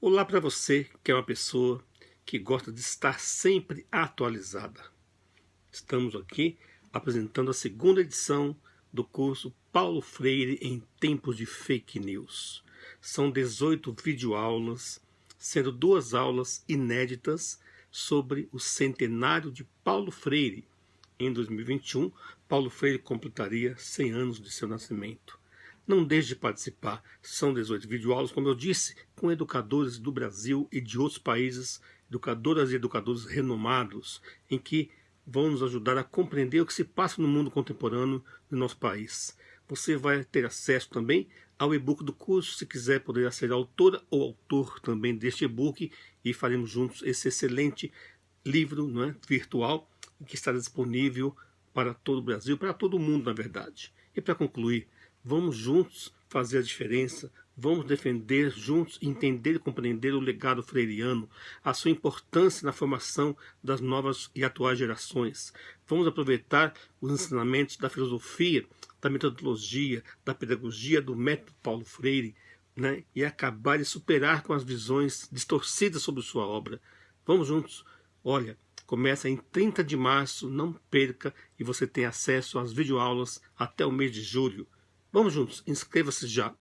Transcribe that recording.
Olá para você que é uma pessoa que gosta de estar sempre atualizada. Estamos aqui apresentando a segunda edição do curso Paulo Freire em Tempos de Fake News. São 18 videoaulas, sendo duas aulas inéditas sobre o centenário de Paulo Freire. Em 2021, Paulo Freire completaria 100 anos de seu nascimento. Não deixe de participar. São 18 videoaulas, como eu disse, com educadores do Brasil e de outros países, educadoras e educadores renomados, em que vão nos ajudar a compreender o que se passa no mundo contemporâneo do nosso país. Você vai ter acesso também ao e-book do curso, se quiser poder ser autora ou autor também deste e-book e faremos juntos esse excelente livro não é, virtual que está disponível para todo o Brasil, para todo o mundo, na verdade. E para concluir, Vamos juntos fazer a diferença, vamos defender juntos, entender e compreender o legado freiriano, a sua importância na formação das novas e atuais gerações. Vamos aproveitar os ensinamentos da filosofia, da metodologia, da pedagogia do método Paulo Freire, né, e acabar de superar com as visões distorcidas sobre sua obra. Vamos juntos. Olha, começa em 30 de março, não perca e você tem acesso às videoaulas até o mês de julho. Vamos juntos, inscreva-se já.